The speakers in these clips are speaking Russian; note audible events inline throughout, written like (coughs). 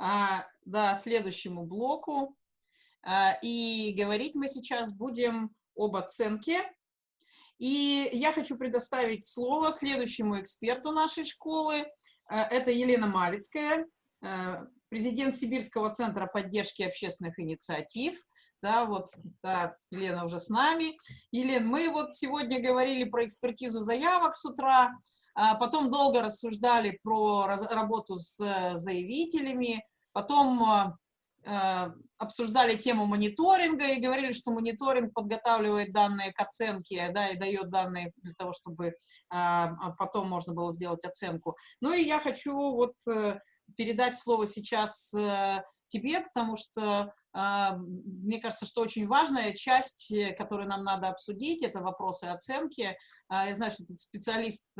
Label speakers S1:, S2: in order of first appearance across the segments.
S1: а, да, следующему блоку. А, и говорить мы сейчас будем об оценке. И я хочу предоставить слово следующему эксперту нашей школы. А, это Елена Малицкая, а, президент Сибирского центра поддержки общественных инициатив. Да, вот, да, Елена уже с нами. Елена, мы вот сегодня говорили про экспертизу заявок с утра, а потом долго рассуждали про работу с заявителями, потом Э, обсуждали тему мониторинга и говорили, что мониторинг подготавливает данные к оценке, да, и дает данные для того, чтобы а, а потом можно было сделать оценку. Ну и я хочу вот э, передать слово сейчас э, тебе, потому что а, мне кажется, что очень важная часть, которую нам надо обсудить, это вопросы оценки. Я знаю, что ты специалист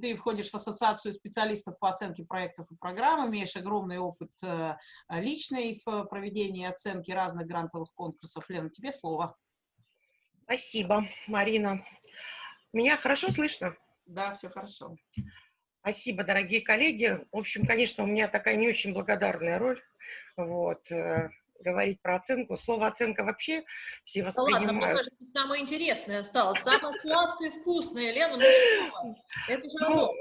S1: ты входишь в ассоциацию специалистов по оценке проектов и программ, имеешь огромный опыт э, личный в проведении оценки разных грантовых конкурсов. Лена, тебе слово.
S2: Спасибо, Марина. Меня хорошо слышно?
S1: Да, все хорошо.
S2: Спасибо, дорогие коллеги. В общем, конечно, у меня такая не очень благодарная роль. Вот. Э, говорить про оценку. Слово оценка вообще все воспринимают. Да ладно, мне кажется,
S3: самое интересное осталось. Самое сладкое и вкусное, Лена, ну что?
S2: Это же ну,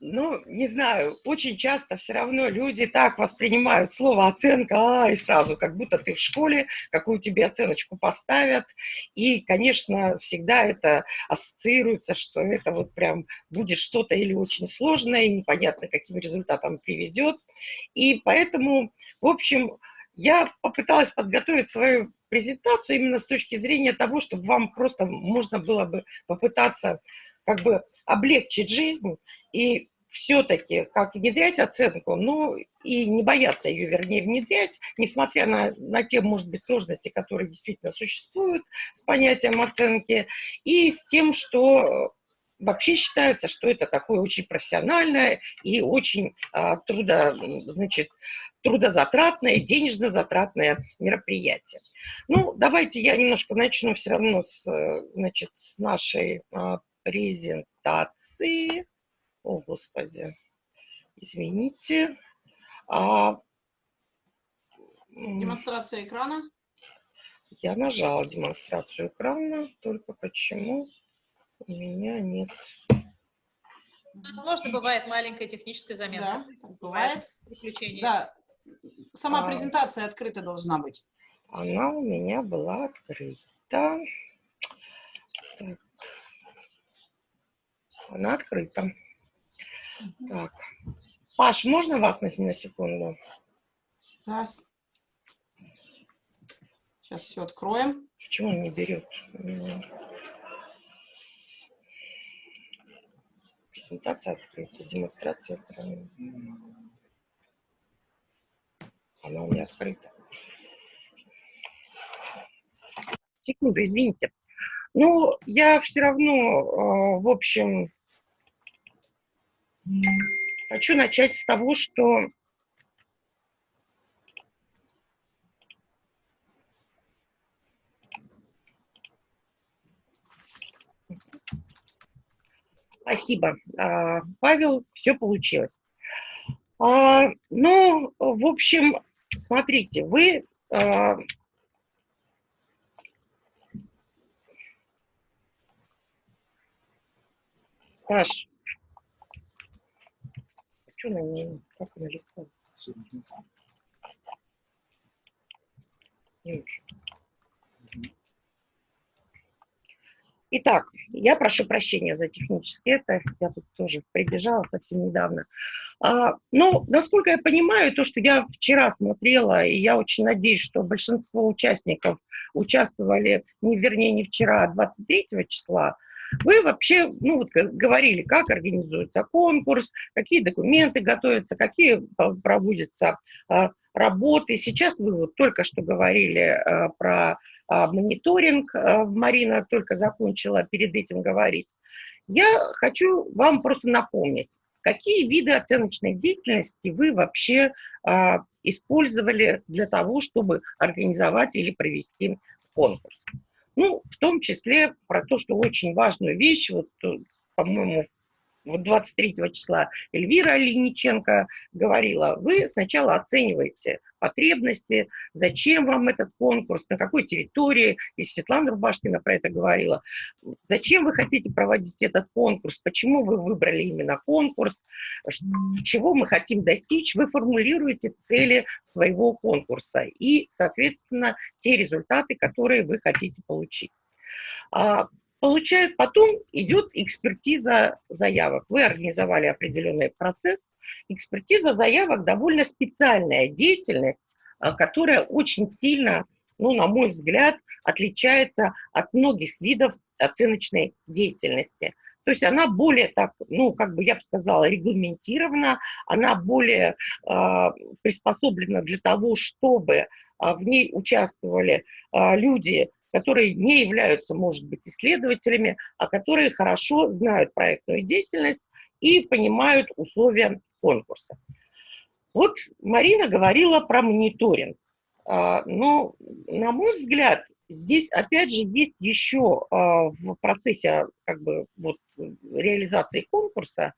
S2: ну, не знаю, очень часто все равно люди так воспринимают слово оценка, а, и сразу, как будто ты в школе, какую тебе оценочку поставят. И, конечно, всегда это ассоциируется, что это вот прям будет что-то или очень сложное, и непонятно, каким результатом приведет. И поэтому, в общем, я попыталась подготовить свою презентацию именно с точки зрения того, чтобы вам просто можно было бы попытаться как бы облегчить жизнь и все-таки как внедрять оценку, ну и не бояться ее, вернее, внедрять, несмотря на, на те, может быть, сложности, которые действительно существуют с понятием оценки, и с тем, что вообще считается, что это такое очень профессиональное и очень а, трудо, значит, трудозатратное, денежно-затратное мероприятие. Ну, давайте я немножко начну все равно с, значит, с нашей а, презентации. О, Господи, извините. А,
S1: Демонстрация экрана.
S2: Я нажала демонстрацию экрана, только почему у меня нет.
S3: Возможно, бывает маленькая техническая замена.
S1: Да, бывает. Приключение. Да, сама а, презентация открыта должна быть.
S2: Она у меня была открыта. Так. Она открыта. Так. Паш, можно вас на, на секунду?
S1: Да. Сейчас все откроем.
S2: Почему он не берет? презентация открыта, демонстрация открыта. Она у меня открыта. Секунду, извините. Ну, я все равно, э, в общем, хочу начать с того, что Спасибо, а, Павел, все получилось. А, ну, в общем, смотрите, вы а, Паш, что на ней, как она листает? Не очень. Итак, я прошу прощения за технически это, я тут тоже прибежала совсем недавно. А, но, насколько я понимаю, то, что я вчера смотрела, и я очень надеюсь, что большинство участников участвовали, не, вернее, не вчера, а 23 числа, вы вообще ну, вот, говорили, как организуется конкурс, какие документы готовятся, какие проводятся а, работы. Сейчас вы вот только что говорили а, про а, мониторинг, а, Марина только закончила перед этим говорить. Я хочу вам просто напомнить, какие виды оценочной деятельности вы вообще а, использовали для того, чтобы организовать или провести конкурс. Ну, в том числе про то, что очень важную вещь, вот, по-моему, вот 23 числа Эльвира Линиченко говорила, вы сначала оцениваете потребности, зачем вам этот конкурс, на какой территории, и Светлана Рубашкина про это говорила, зачем вы хотите проводить этот конкурс, почему вы выбрали именно конкурс, чего мы хотим достичь, вы формулируете цели своего конкурса и, соответственно, те результаты, которые вы хотите получить. Получают, потом идет экспертиза заявок. Вы организовали определенный процесс. Экспертиза заявок довольно специальная деятельность, а, которая очень сильно, ну, на мой взгляд, отличается от многих видов оценочной деятельности. То есть она более так, ну, как бы я бы сказала, регламентирована, она более э, приспособлена для того, чтобы э, в ней участвовали э, люди, которые не являются, может быть, исследователями, а которые хорошо знают проектную деятельность и понимают условия конкурса. Вот Марина говорила про мониторинг. А, но, на мой взгляд, здесь, опять же, есть еще а, в процессе как бы, вот, реализации конкурса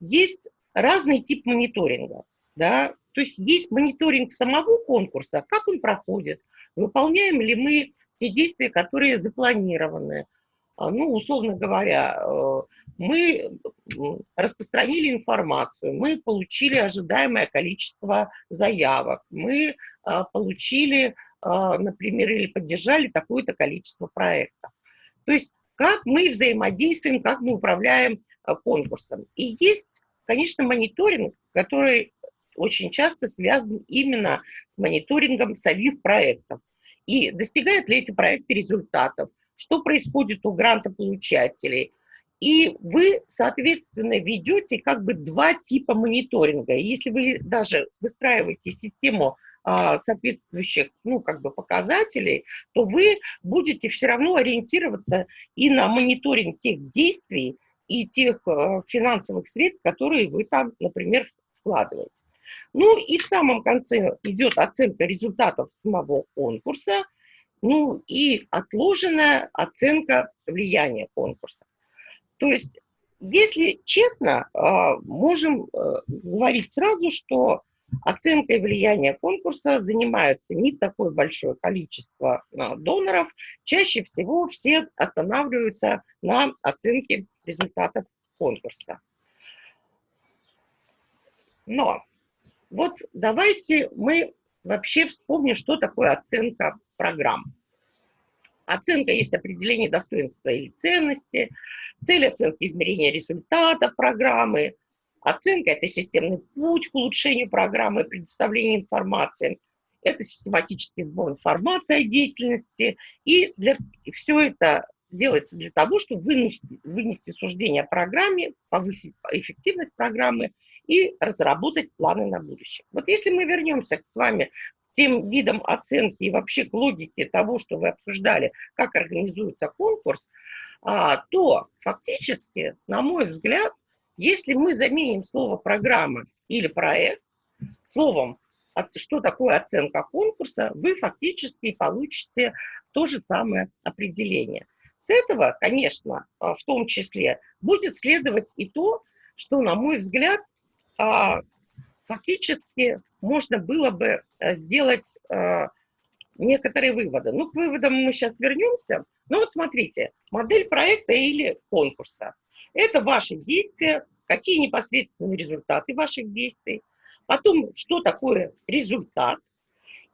S2: есть разный тип мониторинга. Да? То есть есть мониторинг самого конкурса, как он проходит, выполняем ли мы те действия, которые запланированы. А, ну, условно говоря, э, мы распространили информацию, мы получили ожидаемое количество заявок, мы а, получили, а, например, или поддержали такое-то количество проектов. То есть как мы взаимодействуем, как мы управляем конкурсом. И есть, конечно, мониторинг, который очень часто связан именно с мониторингом самих проектов. И достигают ли эти проекты результатов? Что происходит у грантополучателей? И вы, соответственно, ведете как бы два типа мониторинга. Если вы даже выстраиваете систему а, соответствующих, ну, как бы показателей, то вы будете все равно ориентироваться и на мониторинг тех действий и тех а, финансовых средств, которые вы там, например, вкладываете. Ну и в самом конце идет оценка результатов самого конкурса, ну и отложенная оценка влияния конкурса. То есть, если честно, а, можем э, говорить сразу, что оценкой влияния конкурса занимаются не такое большое количество а, доноров. Чаще всего все останавливаются на оценке результатов конкурса. Но вот давайте мы вообще вспомним, что такое оценка программ. Оценка есть определение достоинства или ценности, цель оценки измерения результата программы. Оценка – это системный путь к улучшению программы, предоставление информации. Это систематический сбор информации о деятельности. И, для, все это делается для того, чтобы вынести, вынести суждение о программе, повысить эффективность программы и разработать планы на будущее. Вот если мы вернемся с вами к тем видам оценки и вообще к логике того, что вы обсуждали, как организуется конкурс, а, то фактически, на мой взгляд, если мы заменим слово «программа» или «проект» словом что такое оценка конкурса, вы фактически получите то же самое определение. С этого, конечно, в том числе, будет следовать и то, что, на мой взгляд, а, фактически можно было бы э, сделать э, некоторые выводы. Ну, к выводам мы сейчас вернемся. Ну вот смотрите, модель проекта или конкурса. Это ваши действия, какие непосредственные результаты ваших действий. Потом, что такое результат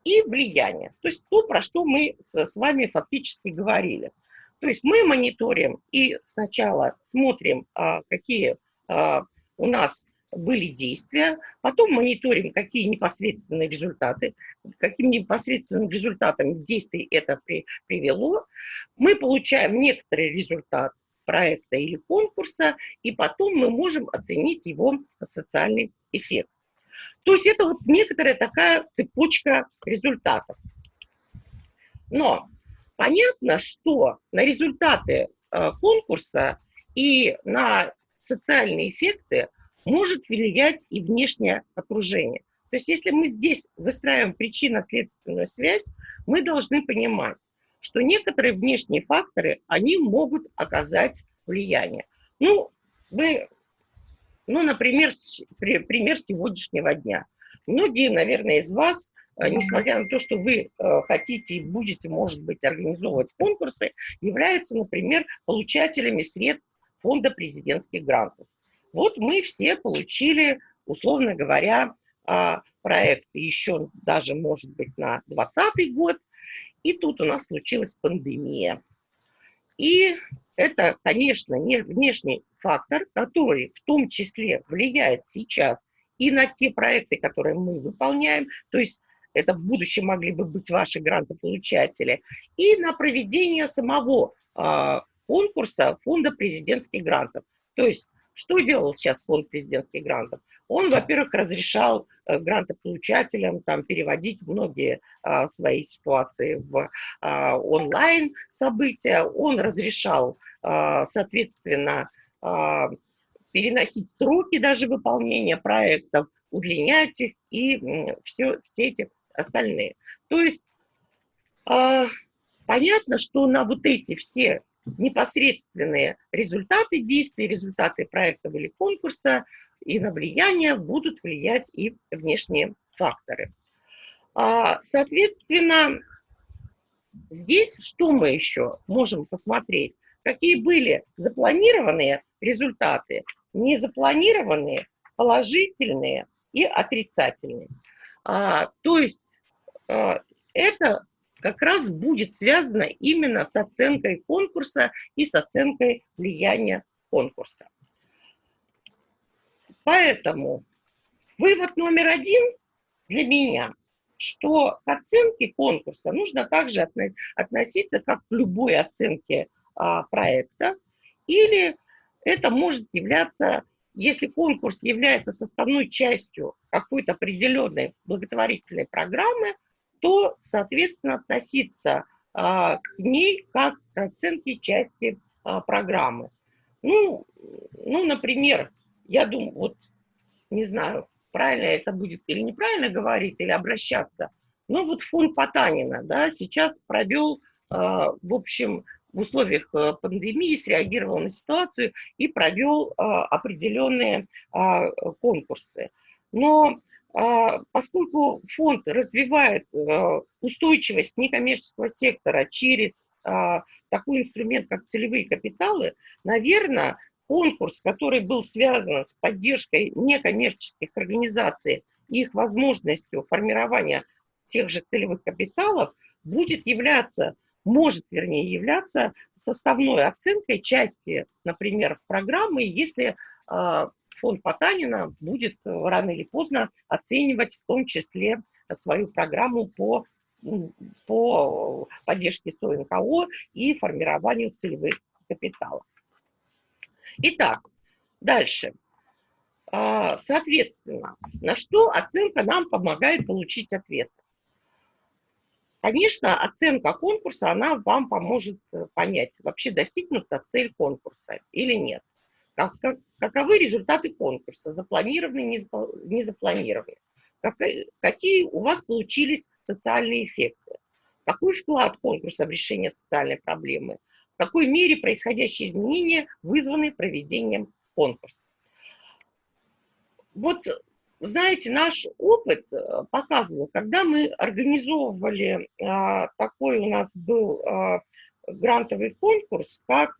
S2: и влияние. То есть то, про что мы с вами фактически говорили. То есть мы мониторим и сначала смотрим, а, какие а, у нас были действия, потом мониторим, какие непосредственные результаты, каким непосредственным результатом действий это при, привело. Мы получаем некоторый результат проекта или конкурса, и потом мы можем оценить его социальный эффект. То есть это вот некоторая такая цепочка результатов. Но понятно, что на результаты э, конкурса и на социальные эффекты может влиять и внешнее окружение. То есть если мы здесь выстраиваем причинно-следственную связь, мы должны понимать, что некоторые внешние факторы, они могут оказать влияние. Ну, мы ну, например, пример сегодняшнего дня. Многие, наверное, из вас, э, несмотря на то, что вы э, хотите и будете, может быть, организовывать конкурсы, являются, например, получателями средств фонда президентских грантов. Вот мы все получили, условно говоря, а, проект еще даже, может быть, на 2020 год, и тут у нас случилась пандемия. И это, конечно, не внешний фактор, который в том числе влияет сейчас и на те проекты, которые мы выполняем, то есть это в будущем могли бы быть ваши грантополучатели, и на проведение самого э, конкурса фонда президентских грантов. То есть что делал сейчас фонд президентских грантов? Он, во-первых, разрешал э, грантополучателям там, переводить многие а, свои ситуации в а, онлайн события. Он разрешал, а, соответственно, а, переносить сроки даже выполнения проектов, удлинять их и все, все эти остальные. То есть а, понятно, что на вот эти все непосредственные результаты действий, результаты проекта или конкурса и на влияние будут влиять и внешние факторы. А, соответственно, здесь что мы еще можем посмотреть? Какие были запланированные результаты, незапланированные, положительные и отрицательные. А, то есть а, это как раз будет связано именно с оценкой конкурса и с оценкой влияния конкурса. Поэтому вывод номер один для меня, что к оценке конкурса нужно также относиться как к любой оценке а, проекта, или это может являться, если конкурс является составной частью какой-то определенной благотворительной программы, то, соответственно, относиться а, к ней как к оценке части а, программы. Ну, ну, например, я думаю, вот не знаю, правильно это будет или неправильно говорить, или обращаться, но вот фонд Потанина, да, сейчас провел, э, в общем, в условиях э, пандемии среагировал на ситуацию и провел определенные конкурсы. Но а, поскольку фонд развивает э, устойчивость некоммерческого сектора через а, такой инструмент, как целевые капиталы, наверное, конкурс, который был связан с поддержкой некоммерческих организаций и их возможностью формирования тех же целевых капиталов, будет являться, может, вернее, являться составной оценкой части, например, программы, если а, фонд Потанина будет э, рано или поздно оценивать в том числе свою программу по, по поддержке СОНКО и формированию целевых капиталов. Итак, дальше. А, соответственно, на что оценка нам помогает получить ответ? Конечно, оценка конкурса, она вам поможет э, понять, вообще достигнута цель конкурса или нет. Как, как, каковы результаты конкурса, запланированные, не запланированные, как, какие у вас получились социальные эффекты, какой вклад конкурса в решение социальной проблемы, в какой мере происходящие изменения вызваны проведением конкурса. Вот, знаете, наш опыт э, показывал, когда мы организовывали, а, такой у нас был а, грантовый конкурс, как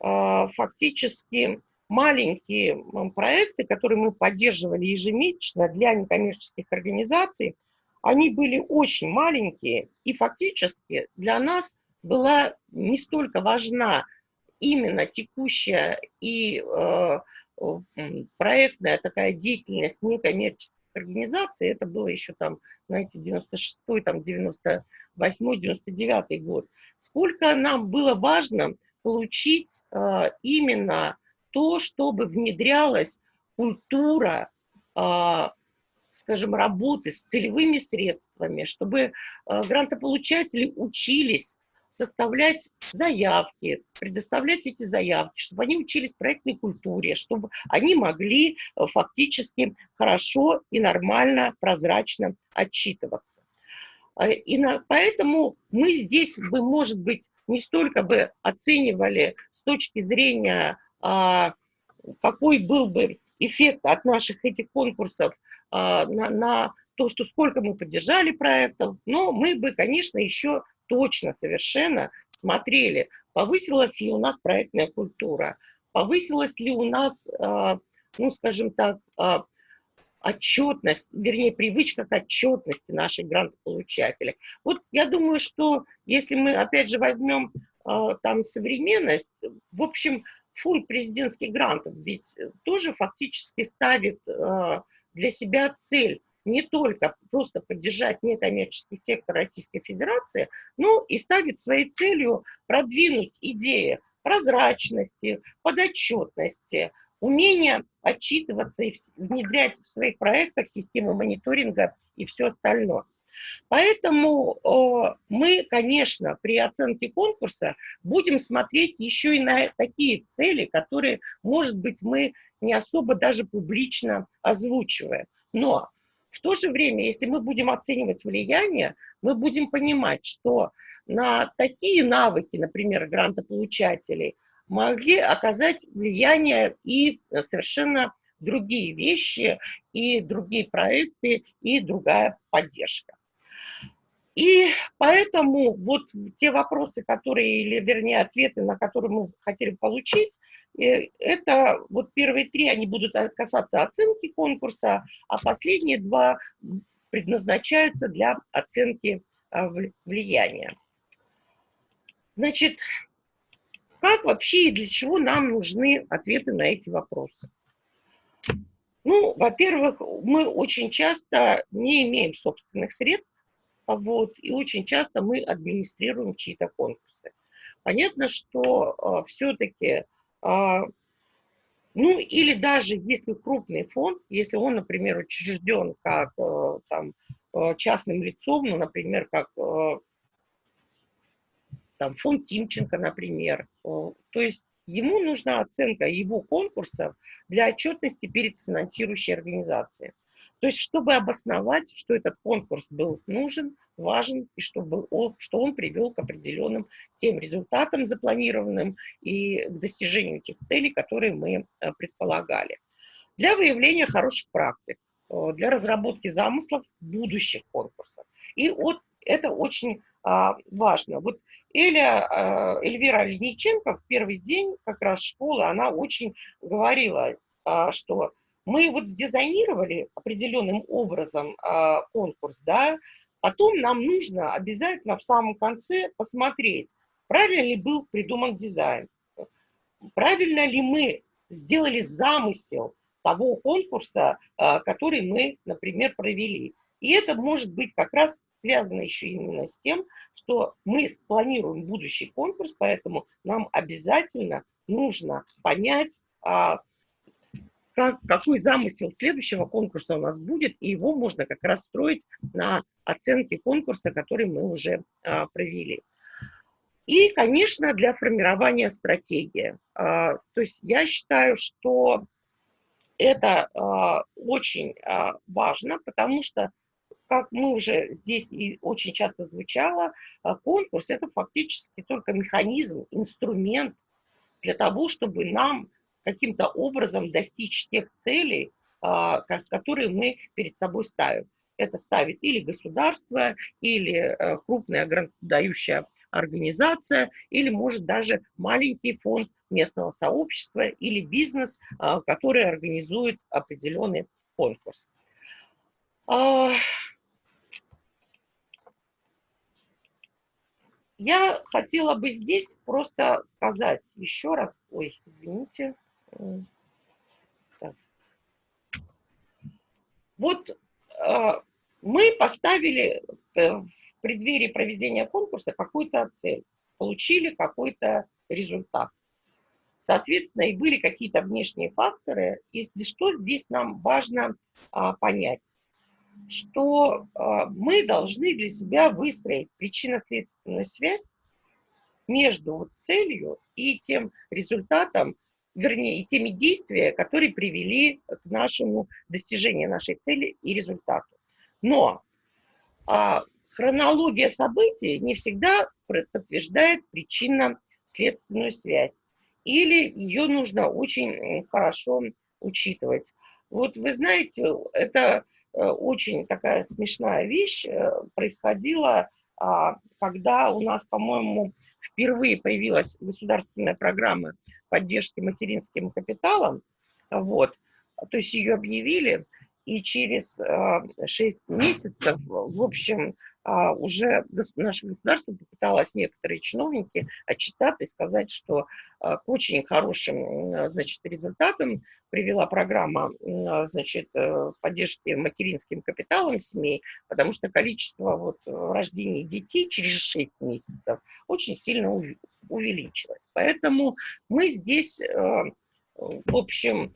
S2: фактически маленькие проекты, которые мы поддерживали ежемесячно для некоммерческих организаций, они были очень маленькие, и фактически для нас была не столько важна именно текущая и э, проектная такая деятельность некоммерческих организаций, это было еще там, знаете, 96-й, там, 98-й, 99-й год, сколько нам было важно получить э, именно то, чтобы внедрялась культура, э, скажем, работы с целевыми средствами, чтобы э, грантополучатели учились составлять заявки, предоставлять эти заявки, чтобы они учились проектной культуре, чтобы они могли э, фактически хорошо и нормально, прозрачно отчитываться. А, и на, поэтому мы здесь бы, может быть, не столько бы оценивали с точки зрения а, какой был бы эффект от наших этих конкурсов а, на, на то, что сколько мы поддержали проектов, но мы бы, конечно, еще точно совершенно смотрели, повысилась ли у нас проектная культура, повысилась ли у нас, а, ну, скажем так, а, отчетность, вернее, привычка к отчетности наших грантополучателей. Вот я думаю, что если мы, опять же, возьмем а, там современность, в общем, фонд президентских грантов ведь тоже фактически ставит для себя цель не только просто поддержать некоммерческий сектор Российской Федерации, но и ставит своей целью продвинуть идеи прозрачности, подотчетности, умение отчитываться и внедрять в своих проектах систему мониторинга и все остальное. Поэтому э, мы, конечно, при оценке конкурса будем смотреть еще и на такие цели, которые, может быть, мы не особо даже публично озвучиваем. Но в то же время, если мы будем оценивать влияние, мы будем понимать, что на такие навыки, например, грантополучателей, могли оказать влияние и совершенно другие вещи, и другие проекты, и другая поддержка. И поэтому вот те вопросы, которые, или вернее ответы, на которые мы хотели получить, э, это вот первые три, они будут касаться оценки конкурса, а последние два предназначаются для оценки а, влияния. Значит, как вообще и для чего нам нужны ответы на эти вопросы? Ну, во-первых, мы очень часто не имеем собственных средств, вот, и очень часто мы администрируем чьи-то конкурсы. Понятно, что э, все-таки, э, а, ну или даже если крупный фонд, если он, например, учрежден как э, там, э, частным лицом, ну, например, как э, там, фонд Тимченко, например, э, то есть ему нужна оценка его конкурсов для отчетности перед финансирующей организацией. То есть, чтобы обосновать, что этот конкурс был нужен, важен, и чтобы он, что он привел к определенным тем результатам запланированным и к достижению тех целей, которые мы э, предполагали. Для выявления хороших практик, э, для разработки замыслов будущих конкурсов. И вот это очень а, важно. Вот Эля, а, Эльвира Линиченко в первый день как раз школы, она очень говорила, а, что мы вот сдизайнировали определенным образом э, конкурс, да, потом нам нужно обязательно в самом конце посмотреть, правильно ли был придуман дизайн, правильно ли мы сделали замысел того конкурса, который мы, например, провели. И это может быть как раз связано еще именно с тем, что мы планируем будущий конкурс, поэтому нам обязательно нужно понять, а, как, какой замысел следующего конкурса у нас будет, и его можно как раз строить на оценке конкурса, который мы уже а, провели. И, конечно, для формирования стратегии. А, то есть я считаю, что это очень важно, потому что, как мы уже здесь и очень часто звучало, а, конкурс – это фактически только механизм, инструмент для того, чтобы нам каким-то образом достичь тех целей, а, которые мы перед собой ставим. Это ставит или государство, или э, крупная грантодающая организация, или, может, даже маленький фонд местного сообщества или бизнес, а, который организует определенный конкурс. Я хотела бы здесь просто сказать еще раз, ой, извините, так. Вот э, мы поставили в преддверии проведения конкурса какую-то цель, получили какой-то результат. Соответственно, и были какие-то внешние факторы. И что здесь нам важно а, понять? Что а, мы должны для себя выстроить причинно-следственную связь между вот целью и тем результатом, вернее, и теми действиями, которые привели к нашему достижению нашей цели и результату. Но а, хронология событий не всегда подтверждает причинно-следственную связь. или ее нужно очень хорошо учитывать. Вот вы знаете, это очень такая смешная вещь э, происходила, а, когда у нас, по-моему, впервые появилась государственная программа поддержки материнским капиталом, вот, то есть ее объявили, и через 6 а, месяцев, в общем, а, уже наше государство попыталось, некоторые чиновники, отчитаться и сказать, что а, к очень хорошим значит, результатам привела программа значит, э, поддержки материнским капиталом семей, потому что количество вот, рождений детей через 6 месяцев очень сильно увеличилось. Поэтому мы здесь, э, в общем,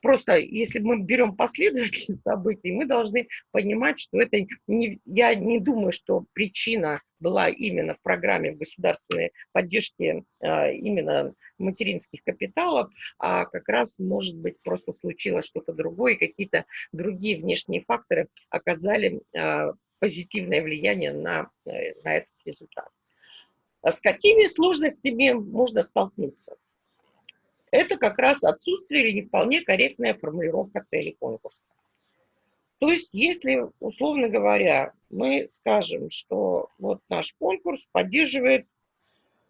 S2: просто если мы берем последовательность (laughs) событий, мы должны понимать, что это не, я не думаю, что причина была именно в программе государственной поддержке а, именно материнских капиталов, а как раз, может быть, просто случилось что-то другое, какие-то другие внешние факторы оказали а, позитивное влияние на, э, на этот результат. А с какими сложностями можно столкнуться? Это как раз отсутствие или не вполне корректная формулировка цели конкурса. То есть, если, условно говоря, мы скажем, что вот наш конкурс поддерживает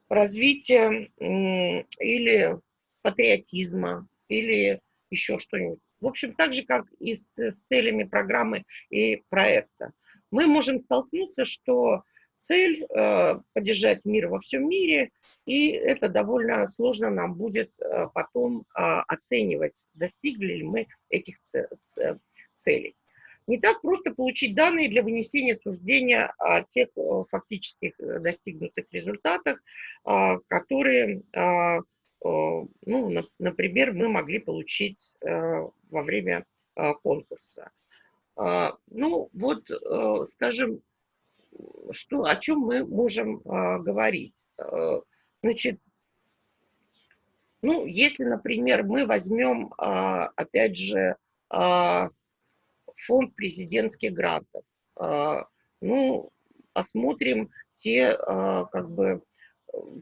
S2: развитие или патриотизма, или еще что-нибудь. В общем, так же, как и с, с целями программы и проекта. Мы можем столкнуться, что цель э, поддержать мир во всем мире, и это довольно сложно нам будет э, потом э, оценивать, достигли ли мы этих целей. Не так просто получить данные для вынесения суждения о тех фактических э, достигнутых результатах, э, которые, э, ну, на, например, мы могли получить во время конкурса. Ну, вот, скажем, что, о чем мы можем э, говорить? Э, значит, ну, если, например, мы возьмем, э, опять же, э, фонд президентских грантов, э, ну, посмотрим те, э, как бы,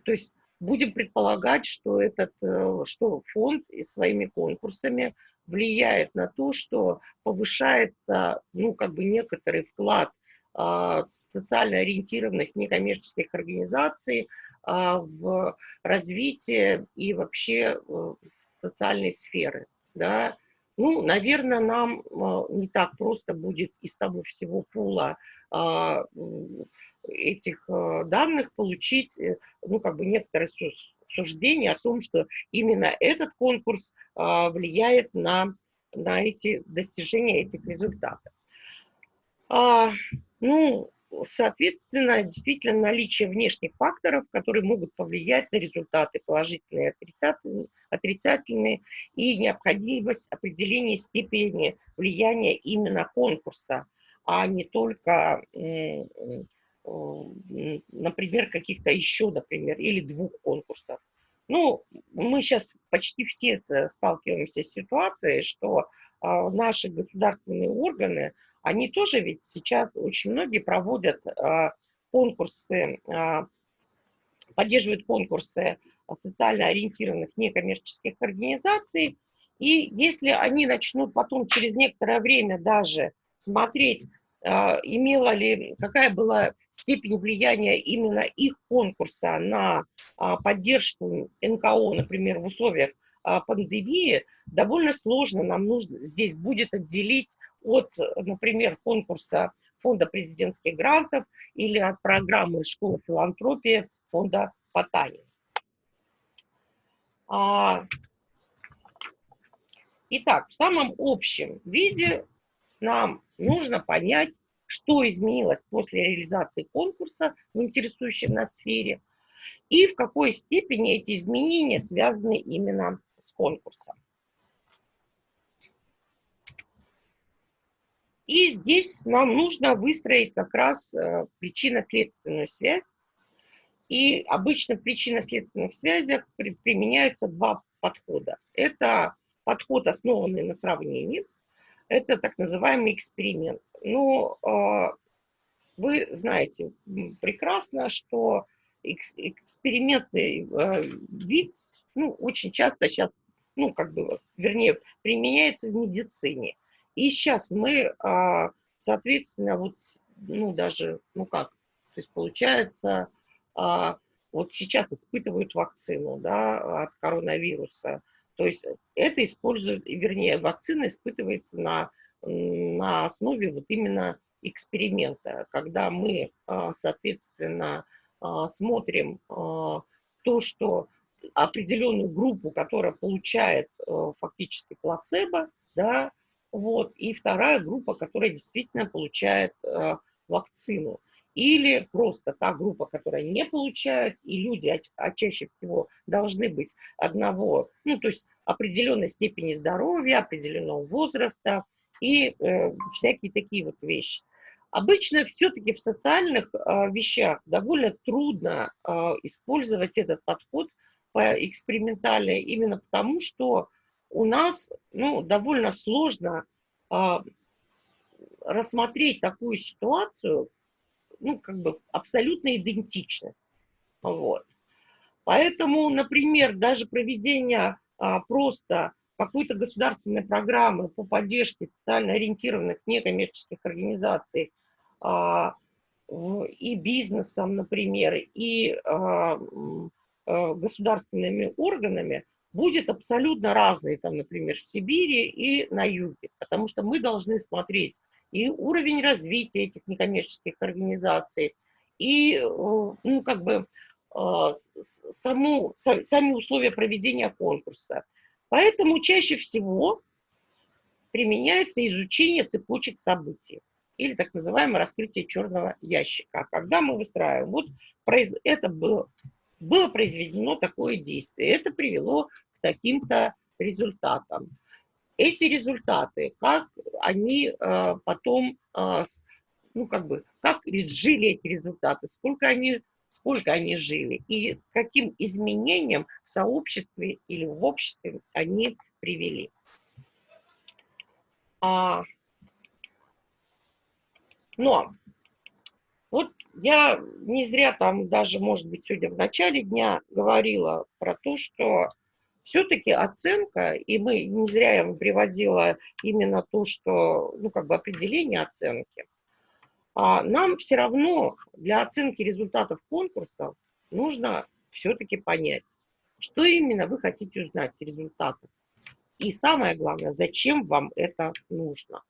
S2: то есть будем предполагать, что этот, э, что фонд и своими конкурсами влияет на то, что повышается, ну, как бы некоторый вклад а, социально ориентированных некоммерческих организаций а, в развитие и вообще э, социальной сферы. Да. Ну, наверное, нам а, не так просто будет из того всего пула этих данных получить, э, ну, как бы некоторые суждения о том, что именно этот конкурс влияет на, на эти достижения этих результатов. Ну, соответственно, действительно наличие внешних факторов, которые могут повлиять на результаты положительные и отрицательные, и необходимость определения степени влияния именно конкурса, а не только, например, каких-то еще, например, или двух конкурсов. Ну, мы сейчас почти все сталкиваемся с ситуацией, что а, наши государственные органы, они тоже ведь сейчас очень многие проводят а, конкурсы, а, поддерживают конкурсы социально ориентированных некоммерческих организаций. И если они начнут потом через некоторое время даже смотреть, имела ли, какая была степень влияния именно их конкурса на поддержку НКО, например, в условиях пандемии, довольно сложно нам нужно здесь будет отделить от, например, конкурса фонда президентских грантов или от программы «Школа филантропии» фонда Потанин. А, итак, в самом общем виде нам нужно понять, что изменилось после реализации конкурса в интересующей нас сфере и в какой степени эти изменения связаны именно с конкурсом. И здесь нам нужно выстроить как раз э, причинно-следственную связь. И обычно в причинно-следственных связях при, применяются два подхода. Это подход, основанный на сравнении. Это так называемый эксперимент. Но э, вы знаете прекрасно, что экспериментный э, вид, ну, очень часто сейчас, ну, как бы, вернее, применяется в медицине. И сейчас мы, а, соответственно, вот, ну, даже, ну как, то есть получается, а, вот сейчас испытывают вакцину, да, от коронавируса. То есть это используют, вернее, вакцина испытывается на, на основе вот именно эксперимента, когда мы, соответственно, смотрим а, то, что определенную группу, которая получает э, фактически плацебо, да, вот, и вторая группа, которая действительно получает вакцину. Или просто та группа, которая не получает, и люди, а чаще всего должны быть одного, ну, то есть определенной степени здоровья, определенного возраста и э, всякие такие вот вещи. Обычно все-таки в социальных э, вещах довольно трудно э, использовать этот подход по экспериментальный, именно потому что у нас ну, довольно сложно э, рассмотреть такую ситуацию, ну, как бы абсолютная идентичность. Вот. Поэтому, например, даже проведение а, просто какой-то государственной программы по поддержке социально ориентированных некоммерческих организаций и бизнесом, например, и а, а, государственными органами будет абсолютно разный, там, например, в Сибири и на юге, потому что мы должны смотреть и уровень развития этих некоммерческих организаций, и, ну, как бы, саму, сами условия проведения конкурса. Поэтому чаще всего применяется изучение цепочек событий или так называемое раскрытие черного ящика. Когда мы выстраиваем, вот это было, было произведено такое действие, это привело к таким-то результатам. Эти результаты, как они э, потом, э, ну как бы, как жили эти результаты, сколько они, сколько они жили и каким изменениям в сообществе или в обществе они привели. А, но вот я не зря там даже, может быть, сегодня в начале дня говорила про то, что все-таки оценка, и мы не зря я вам приводила именно то, что, ну, как бы определение оценки, а нам все равно для оценки результатов конкурса нужно все-таки понять, что именно вы хотите узнать из результатов. И самое главное, зачем вам это нужно.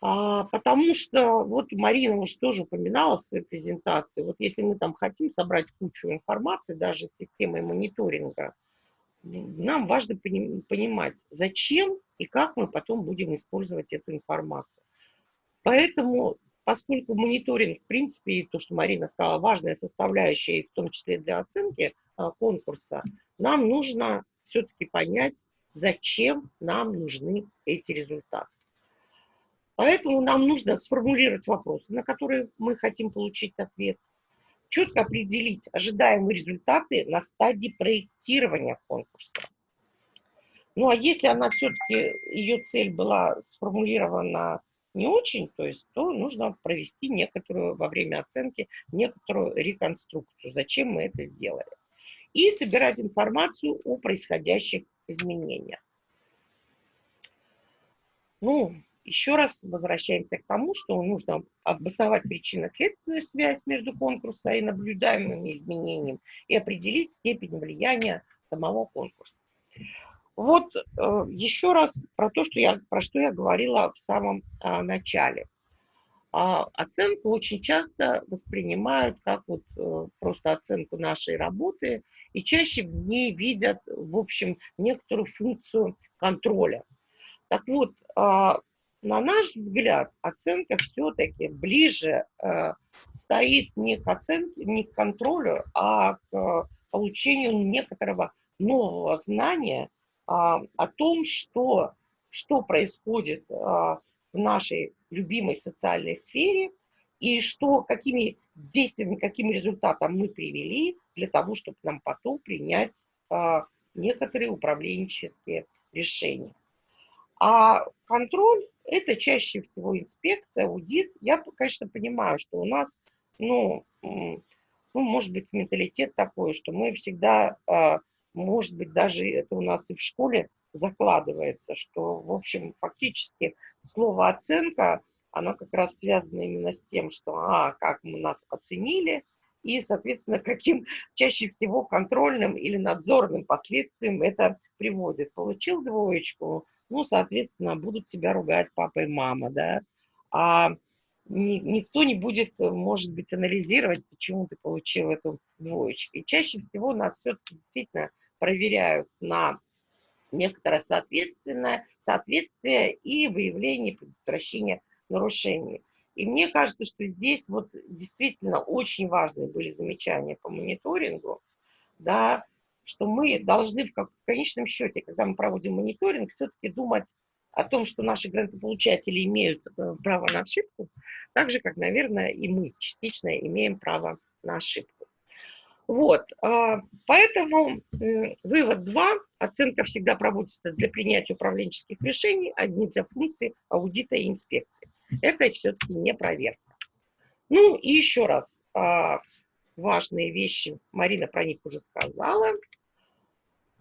S2: А, потому что, вот Марина уже тоже упоминала в своей презентации, вот если мы там хотим собрать кучу информации, даже с системой мониторинга, нам важно понимать, зачем и как мы потом будем использовать эту информацию. Поэтому, поскольку мониторинг, в принципе, и то, что Марина сказала, важная составляющая, в том числе для оценки а, конкурса, нам нужно все-таки понять, зачем нам нужны эти результаты. Поэтому нам нужно сформулировать вопросы, на которые мы хотим получить ответ, четко определить ожидаемые результаты на стадии проектирования конкурса. Ну а если она все-таки, ее цель была сформулирована не очень, то есть, то нужно провести некоторую, во время оценки, некоторую реконструкцию, зачем мы это сделали. И собирать информацию о происходящих изменениях. Ну, еще раз возвращаемся к тому, что нужно обосновать причинно-следственную связь между конкурсом и наблюдаемыми изменениями и определить степень влияния самого конкурса. Вот э, еще раз про то, что я, про что я говорила в самом э, начале. А оценку очень часто воспринимают как вот э, просто оценку нашей работы и чаще в ней видят, в общем, некоторую функцию контроля. Так вот, а, на наш взгляд, оценка все-таки ближе э, стоит не к оценке, не к контролю, а к э, получению некоторого нового знания э, о том, что, что происходит э, в нашей любимой социальной сфере и что, какими действиями, каким результатом мы привели для того, чтобы нам потом принять э, некоторые управленческие решения. А контроль – это чаще всего инспекция, аудит. Я, конечно, понимаю, что у нас, ну, ну может быть, менталитет такой, что мы всегда, а, может быть, даже это у нас и в школе закладывается, что, в общем, фактически слово «оценка», оно как раз связано именно с тем, что, а, как мы нас оценили, и, соответственно, (laughs) каким чаще всего контрольным или надзорным последствиям это приводит. Получил двоечку, ну, соответственно, будут тебя ругать папа и мама, да, а ни, никто не будет, может быть, анализировать, почему ты получил эту двоечку. И чаще всего нас все-таки действительно проверяют на некоторое соответственное, соответствие и выявление предотвращения нарушений. И мне кажется, что здесь вот действительно очень важные были замечания по мониторингу, да, что мы должны в, конечном счете, когда мы проводим мониторинг, все-таки думать о том, что наши грантополучатели имеют э, право на ошибку, так же, как, наверное, и мы частично имеем право на ошибку. Вот, а, поэтому вывод 2. Оценка всегда проводится для принятия управленческих решений, одни для функций аудита и инспекции. Это все-таки не проверка. Ну и еще раз, а, важные вещи, Марина про них уже сказала.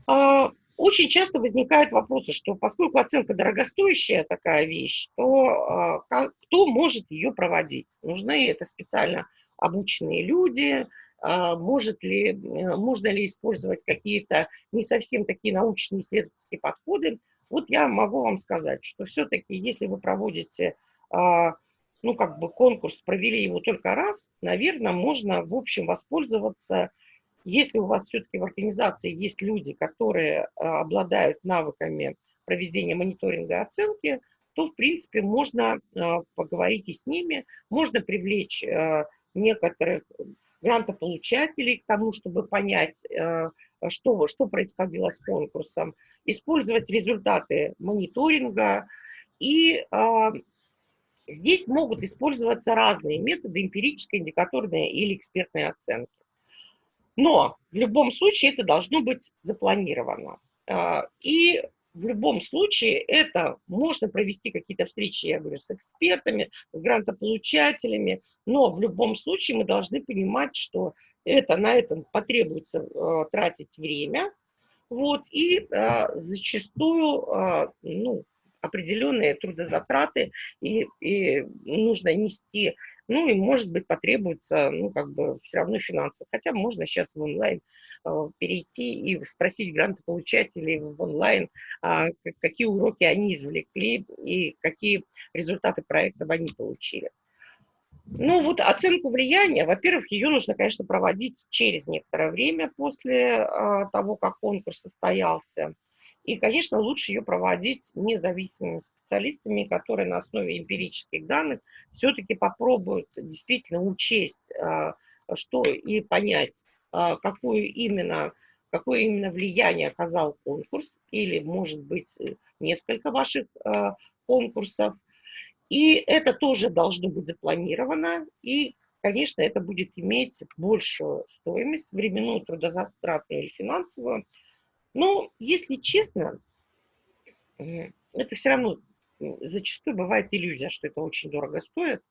S2: А, очень часто возникают вопросы, что поскольку оценка дорогостоящая такая вещь, то кто может ее проводить? Нужны это специально обученные люди, а, может ли, э, можно ли использовать какие-то не совсем такие научные исследовательские подходы. Вот я могу вам сказать, что все-таки, если вы проводите, а, ну, как бы конкурс, провели его только раз, наверное, можно, в общем, воспользоваться, если у вас все-таки в организации есть люди, которые а, обладают навыками проведения мониторинга и оценки, то, в принципе, можно поговорить и с ними, можно привлечь некоторых грантополучателей к тому, чтобы понять, э, что, что происходило с конкурсом, использовать результаты мониторинга. И здесь могут использоваться разные методы, эмпирическая, индикаторная или экспертная оценки. Но в любом случае это должно быть запланировано. А, и в любом случае это можно провести какие-то встречи, я говорю, с экспертами, с грантополучателями, но в любом случае мы должны понимать, что это, на этом потребуется э, тратить время, вот, и э, зачастую э, ну, определенные трудозатраты и, и нужно нести, ну и может быть потребуется, ну как бы все равно финансово, хотя можно сейчас в онлайн Э, перейти и спросить грантополучателей в онлайн, а, какие уроки они извлекли и какие результаты проектов они получили. Ну вот оценку влияния, во-первых, ее нужно, конечно, проводить через некоторое время после а, того, как конкурс состоялся. И, конечно, лучше ее проводить независимыми специалистами, которые на основе эмпирических данных все-таки попробуют действительно учесть, а, что и понять, а, какую именно, какое именно влияние оказал конкурс, или, может быть, э, несколько ваших а, конкурсов. И это тоже должно быть запланировано, и, конечно, это будет иметь большую стоимость, временную, трудозастратную или финансовую. Но, если честно, это все равно зачастую бывает иллюзия, что это очень дорого стоит.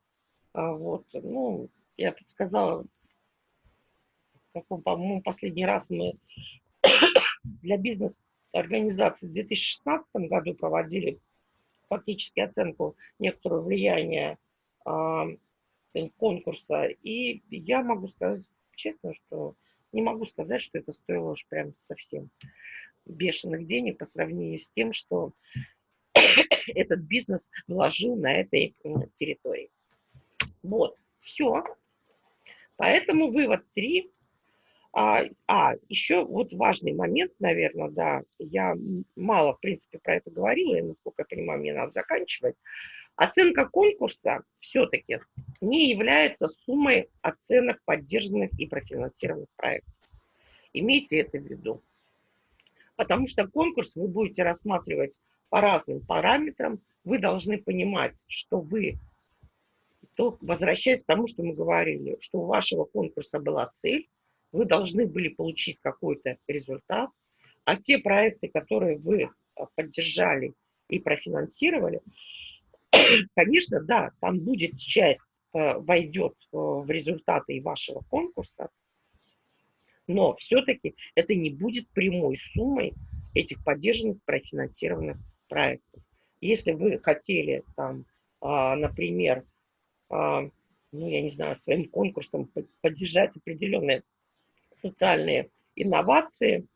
S2: А вот, ну, я подсказала по-моему, последний раз мы (coughs) для бизнес-организации в 2016 году проводили фактически оценку некоторого влияния конкурса. И я могу сказать честно, что не могу сказать, что это стоило уж прям совсем бешеных денег по сравнению с тем, что (coughs) этот бизнес вложил на этой территории. Вот, все. Поэтому вывод 3. А, а, еще вот важный момент, наверное, да, я мало, в принципе, про это говорила, и, насколько я понимаю, мне надо заканчивать. Оценка конкурса все-таки не является суммой оценок поддержанных и профинансированных проектов. Имейте это в виду. Потому что конкурс вы будете рассматривать по разным параметрам. Вы должны понимать, что вы, то возвращаясь к тому, что мы говорили, что у вашего конкурса была цель, вы должны были получить какой-то результат, а те проекты, которые вы а, поддержали и профинансировали, (laughs) конечно, да, там будет часть, э, войдет э, в результаты вашего конкурса, Но все-таки это не будет прямой суммой этих поддержанных профинансированных проектов. Если вы хотели там, а, например, а, ну, я не знаю, своим конкурсом поддержать определенные социальные инновации,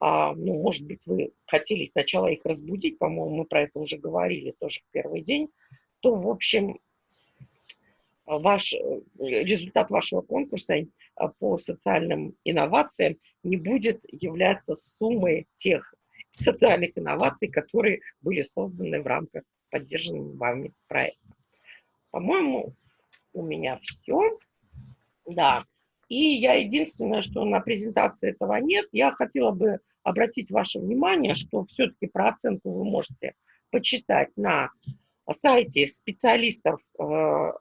S2: а, ну, может быть, вы хотели сначала их разбудить, по-моему, мы про это уже говорили тоже в первый день, то, в общем, ваш, э, результат вашего конкурса а, по социальным инновациям не будет являться суммой тех социальных инноваций, которые были созданы в рамках поддержанного вами проекта. По-моему, у меня все. Да. И я единственное, что на презентации этого нет, я хотела бы обратить ваше внимание, что все-таки про оценку вы можете почитать на сайте специалистов э,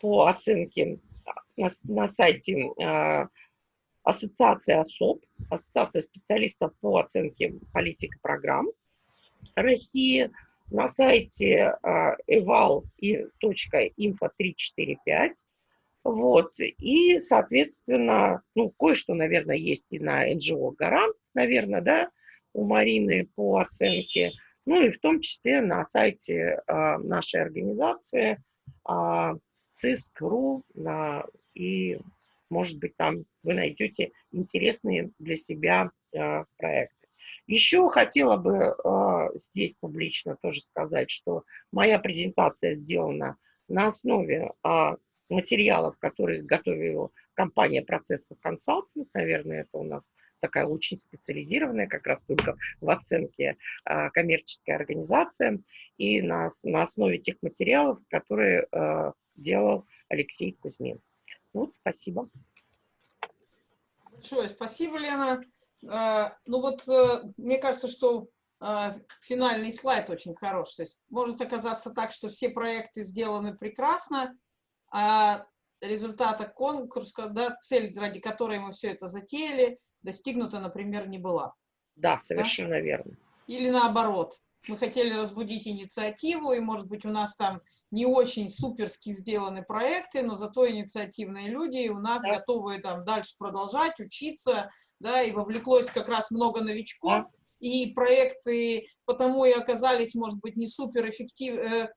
S2: по оценке, на, на сайте э, Ассоциации ОСОП, Ассоциация специалистов по оценке политик и программ России, на сайте э, eval.info345, вот, и, соответственно, ну, кое-что, наверное, есть и на НГО «Гарант», наверное, да, у Марины по оценке, ну и в том числе на сайте э, нашей организации э, ЦИСК.ру на, и, может быть, там вы найдете интересные для себя э, проекты. Еще хотела бы э, здесь публично тоже сказать, что моя презентация сделана на основе э, материалов, которые готовила компания «Процессов консалтинг». Наверное, это у нас такая очень специализированная, как раз только в оценке э, коммерческая организация. И на, на основе тех материалов, которые э, делал Алексей Кузьмин. Вот, спасибо.
S1: Большое спасибо, Лена. Э, ну вот, э, мне кажется, что э, финальный слайд очень хороший. То есть может оказаться так, что все проекты сделаны прекрасно, а результата конкурса, да, цель, ради которой мы все это затеяли, достигнута, например, не была.
S2: Да, совершенно да? верно.
S1: Или наоборот. Мы хотели разбудить инициативу, и, может быть, у нас там не очень суперски сделаны проекты, но зато инициативные люди, и у нас да. готовы там дальше продолжать, учиться, да, и вовлеклось как раз много новичков, да. и проекты потому и оказались, может быть, не суперэффективны, э,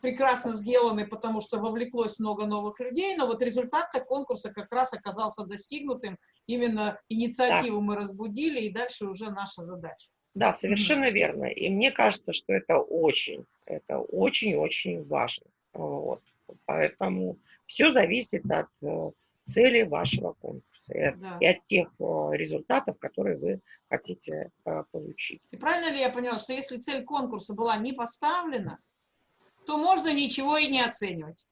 S1: прекрасно сделаны, потому что вовлеклось много новых людей, но вот результат конкурса как раз оказался достигнутым. Именно инициативу да. мы разбудили, и дальше уже наша задача.
S2: Да, совершенно mm -hmm. верно. И мне кажется, что это очень, это очень-очень важно. Вот. Поэтому все зависит от э, цели вашего конкурса и, да. и от тех э, результатов, которые вы хотите э, получить.
S1: И правильно ли я поняла, что если цель конкурса была не поставлена, то можно ничего и не оценивать.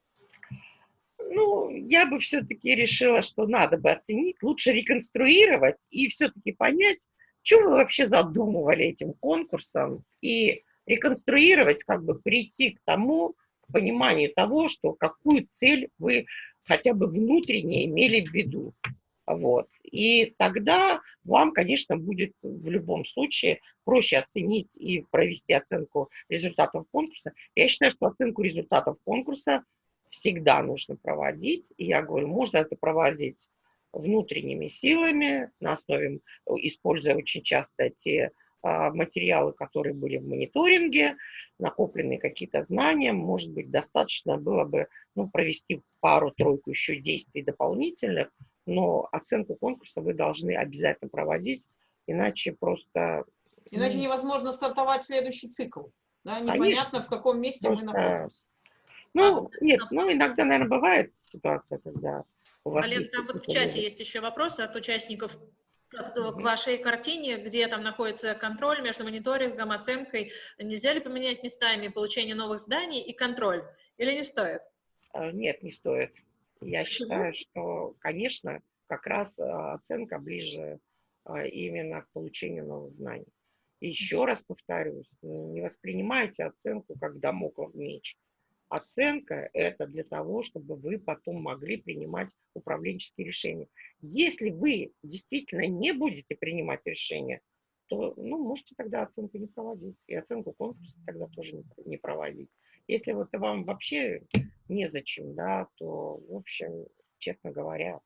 S2: Ну, я бы все-таки решила, что надо бы оценить, лучше реконструировать и все-таки понять, что вы вообще задумывали этим конкурсом, и реконструировать, как бы прийти к тому, к пониманию того, что какую цель вы хотя бы внутренне имели в виду. Вот. И тогда вам, конечно, будет в любом случае проще оценить и провести оценку результатов конкурса. Я считаю, что оценку результатов конкурса всегда нужно проводить. И я говорю, можно это проводить внутренними силами, на основе, используя очень часто те а, материалы, которые были в мониторинге, накопленные какие-то знания, может быть, достаточно было бы ну, провести пару-тройку еще действий дополнительных, но оценку конкурса вы должны обязательно проводить, иначе просто...
S1: Иначе ну, невозможно стартовать следующий цикл. Да? Непонятно, конечно, в каком месте просто... мы находимся.
S2: Ну, а, нет, ну, иногда, наверное, бывает ситуация, когда
S3: у вас Олег, там вот в чате есть еще вопросы от участников к вашей картине, где там находится контроль между мониторингом, оценкой. Нельзя ли поменять местами получение новых зданий и контроль? Или не стоит?
S2: А, нет, не стоит. Я считаю, что, конечно, как раз а, оценка ближе а, именно к получению новых знаний. И еще раз повторюсь, не воспринимайте оценку как домоклов меч. Оценка – это для того, чтобы вы потом могли принимать управленческие решения. Если вы действительно не будете принимать решения, то ну, можете тогда оценку не проводить. И оценку конкурса тогда тоже не проводить. Если вот вам вообще незачем, да, то, в общем, честно говоря,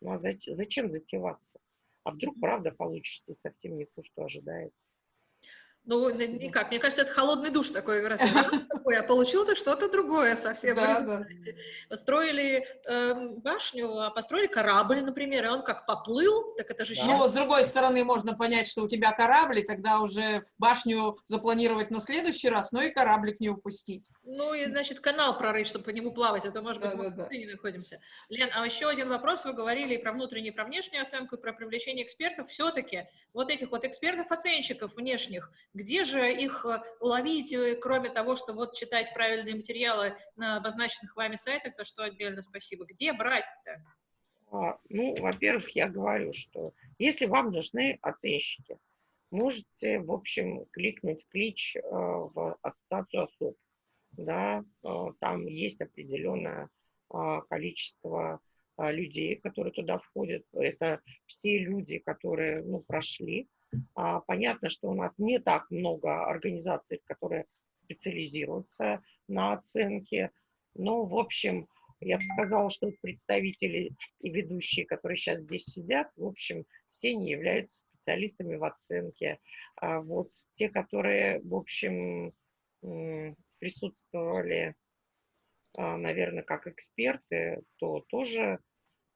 S2: ну а зачем затеваться? А вдруг, правда, получится совсем не то, что ожидается.
S3: Ну, никак. Мне кажется, это холодный душ такой. Раз, (laughs) такой, а получил-то что-то другое совсем. Да, да. Построили э, башню, а построили корабль, например, и он как поплыл, так это же
S1: да. Ну, с другой стороны, можно понять, что у тебя корабль, и тогда уже башню запланировать на следующий раз, но и кораблик не упустить.
S3: Ну, и, значит, канал прорыть, чтобы по нему плавать, это, может быть, да, мы да, да. не находимся. Лен, а еще один вопрос. Вы говорили и про внутреннюю, и про внешнюю оценку, и про привлечение экспертов. Все-таки вот этих вот экспертов-оценщиков внешних, где же их э, ловить, э, кроме того, что вот читать правильные материалы на обозначенных вами сайтах, за что отдельно спасибо? Где брать-то?
S2: А, ну, во-первых, я говорю, что если вам нужны оценщики, можете, в общем, кликнуть клич э, в ассоциацию особ. Да, там есть определенное а, количество а, людей, которые туда входят. Это все люди, которые ну, прошли понятно, что у нас не так много организаций, которые специализируются на оценке, но, в общем, я бы сказала, что представители и ведущие, которые сейчас здесь сидят, в общем, все не являются специалистами в оценке. А вот те, которые, в общем, присутствовали, а, наверное, как эксперты, то тоже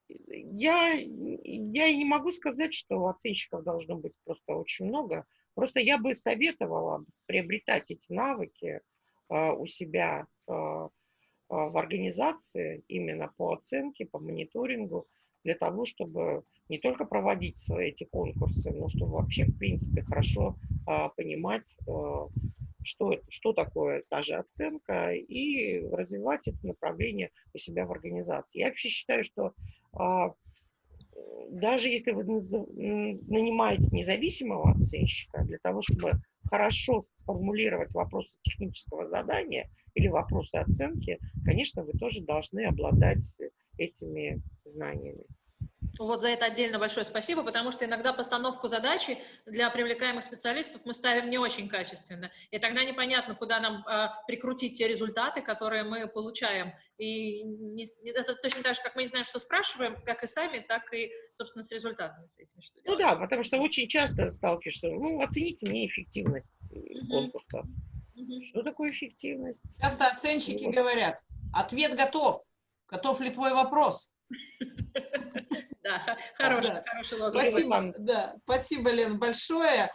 S2: я, я не могу сказать, что оценщиков должно быть просто очень много. Просто я бы советовала приобретать эти навыки э, у себя э, в организации именно по оценке, по мониторингу, для того, чтобы не только проводить свои эти конкурсы, но чтобы вообще, в принципе, хорошо э, понимать, э, что, что такое та же оценка, и развивать это направление у себя в организации. Я вообще считаю, что даже если вы нанимаете независимого оценщика для того, чтобы хорошо сформулировать вопросы технического задания или вопросы оценки, конечно, вы тоже должны обладать этими знаниями.
S3: Вот за это отдельно большое спасибо, потому что иногда постановку задачи для привлекаемых специалистов мы ставим не очень качественно, и тогда непонятно, куда нам э, прикрутить те результаты, которые мы получаем. И не, это точно так же, как мы не знаем, что спрашиваем, как и сами, так и, собственно, с результатами. С этим,
S2: что ну да, потому что очень часто сталкиваешься, ну, оцените мне эффективность uh-huh. конкурса. Uh-huh. Что такое эффективность?
S1: Часто оценщики вот. говорят, ответ готов, готов ли твой вопрос? (laughs)
S3: Да, (laughs) хороший, да. хороший лозунг.
S1: Спасибо, да, спасибо, Лен, большое.